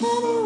Hello.